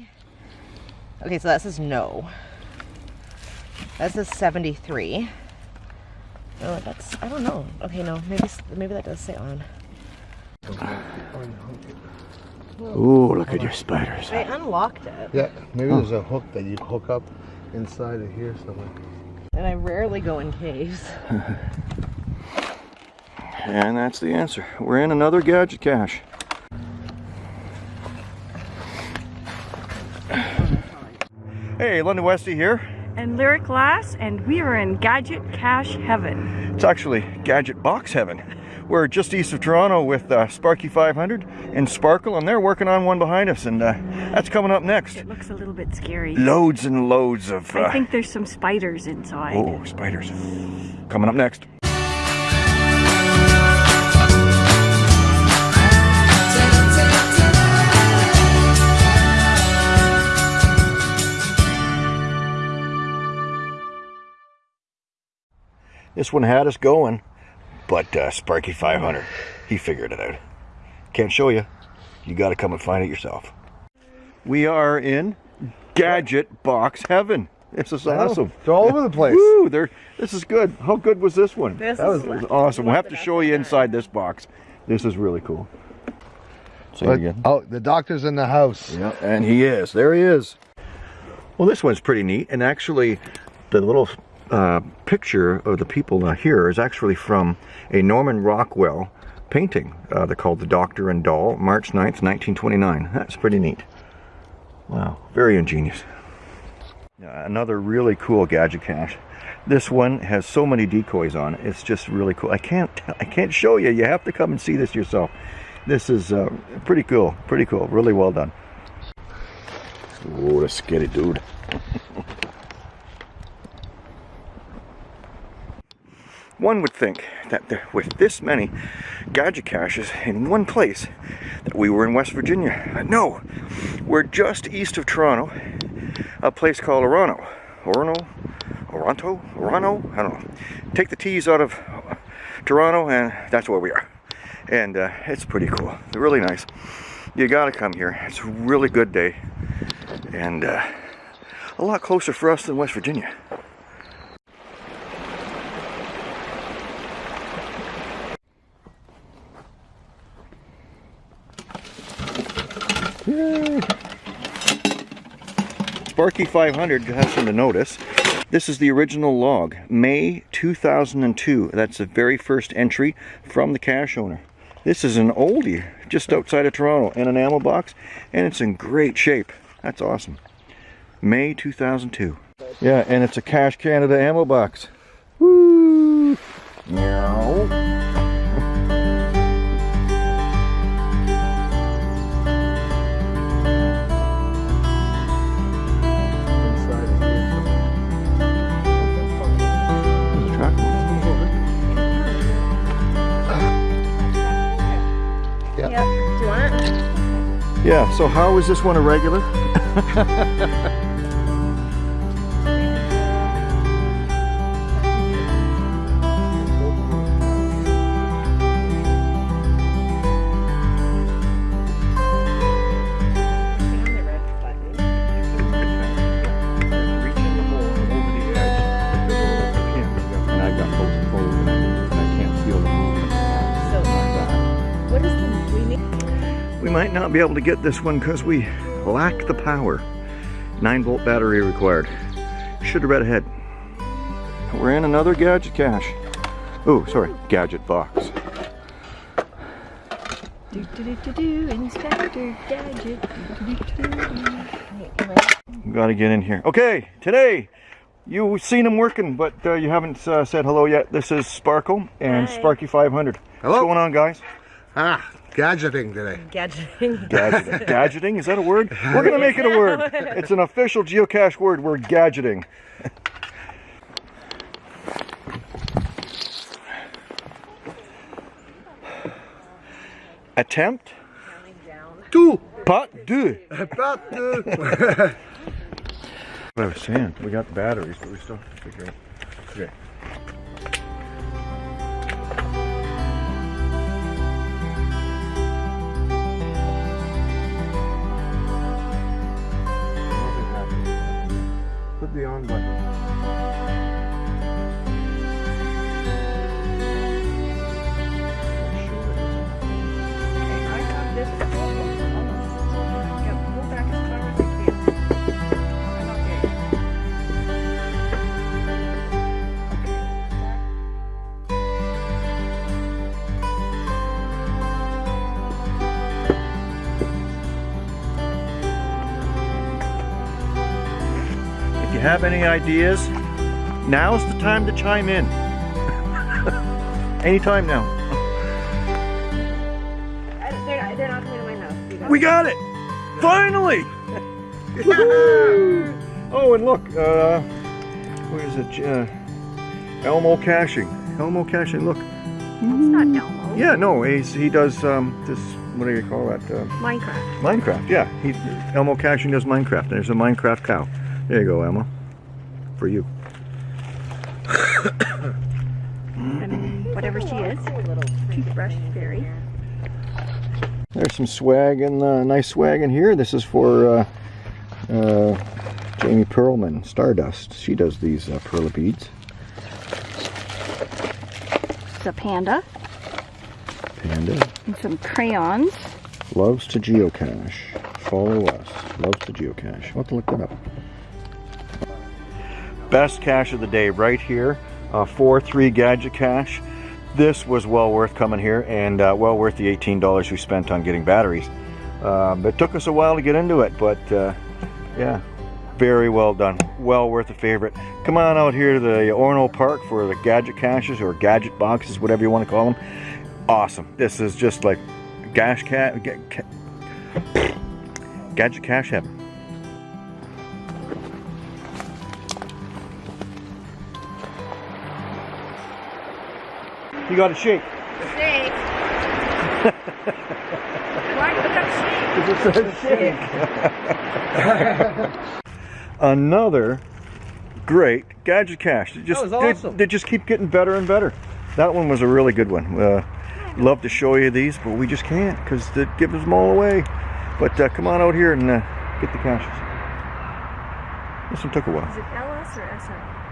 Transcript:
Okay. Okay, so that says no. That says 73. Oh, that's, I don't know. Okay, no, maybe, maybe that does say on. Ooh, look at your spiders. I unlocked it. Yeah, maybe there's a hook that you hook up inside of here somewhere. And I rarely go in caves. And that's the answer. We're in another gadget cache. Hey, London Westy here. and Lyric Lass, and we are in Gadget Cache Heaven. It's actually Gadget Box Heaven. We're just east of Toronto with uh, Sparky 500 and Sparkle, and they're working on one behind us, and uh, that's coming up next. It looks a little bit scary. Loads and loads of. Uh, I think there's some spiders inside. oh, spiders. Coming up next. This one had us going, but uh, Sparky 500, he figured it out. Can't show you. You got to come and find it yourself. We are in Gadget Box Heaven. This is awesome. It's all over the place. Woo, there. This is good. How good was this one? This that was, was awesome. We'll have to show you inside this box. This is really cool. Say But, again. oh, the doctor's in the house. Yeah, and he is. There he is. Well, this one's pretty neat, and actually, the little uh, picture of the people here is actually from a Norman Rockwell painting. Uh, they're called "The Doctor and Doll," March 9th, 1929. That's pretty neat. Wow, very ingenious. Another really cool gadget cache. This one has so many decoys on it. It's just really cool. I can't I can't show you. You have to come and see this yourself. This is uh, pretty cool. Pretty cool. Really well done. Oh, that's scary, dude. One would think that there, with this many gadget caches in one place, that we were in West Virginia. No, we're just east of Toronto, a place called Orano. Orano? Oronto? Orano? I don't know. Take the T's out of Toronto, and that's where we are. And uh, it's pretty cool. Really nice. You gotta come here. It's a really good day, and uh, a lot closer for us than West Virginia. Yay. Sparky 500 has something to notice. This is the original log, May 2002. That's the very first entry from the cache owner. This is an oldie just outside of Toronto in an ammo box, and it's in great shape. That's awesome. May 2002. Yeah, and it's a Cash Canada ammo box. Woo! Meow. Yeah, so how is this one a We might not be able to get this one because we lack the power. 9 volt battery required. Should have read ahead. We're in another gadget cache. Oh, sorry, gadget box. Do, do, do, do, do, Inspector Gadget. Do, do, do, do. Got to get in here. Okay, today you've seen him working, but uh, you haven't uh, said hello yet. This is Sparkle and Hi. Sparky 500. Hello. What's going on, guys? Ah, gadgeting today. gadgeting. Gadgeting. gadgeting, is that a word? We're going to make it a word. It's an official geocache word. We're gadgeting. Attempt Two. pas deux. About two. What I was saying, we got the batteries, but we still have to figure out. Okay. The on button. You have any ideas, now's the time to chime in. Anytime now. They're, not, they're not coming to my house. You guys. We got it! Finally! Oh, and look, uh, where is it? Uh, Elmo Caching. Elmo Caching, look. It's not Elmo. Yeah, no, he's, he does um, this, what do you call that? Uh, Minecraft. Minecraft, yeah. He, Elmo Caching does Minecraft. There's a Minecraft cow. There you go, Emma. For you. And whatever she is. Toothbrush fairy. There's some swag and uh, nice swag in here. This is for uh, uh, Jamie Perlman, Stardust. She does these uh, Perler beads. It's a panda. Panda And some crayons. loves to geocache. Follow us. Loves to geocache. I'll have to look that up. Best cache of the day right here. Uh, 4-3 gadget cache. This was well worth coming here and uh, well worth the $18 we spent on getting batteries. Um, it took us a while to get into it, but uh, yeah, very well done. Well worth a favorite. Come on out here to the Orno Park for the gadget caches or gadget boxes, whatever you want to call them. Awesome. This is just like gash cat, ga, ca- gadget cache heaven. You got a shake. Shake. Why look up snake? Another great gadget cache. They just, was they- awesome. They, just keep getting better and better. That one was a really good one. Uh, love to show you these, but we just can't because they give us them all away. But uh, come on out here and uh, get the caches. This one took a while. Is it LS or SR?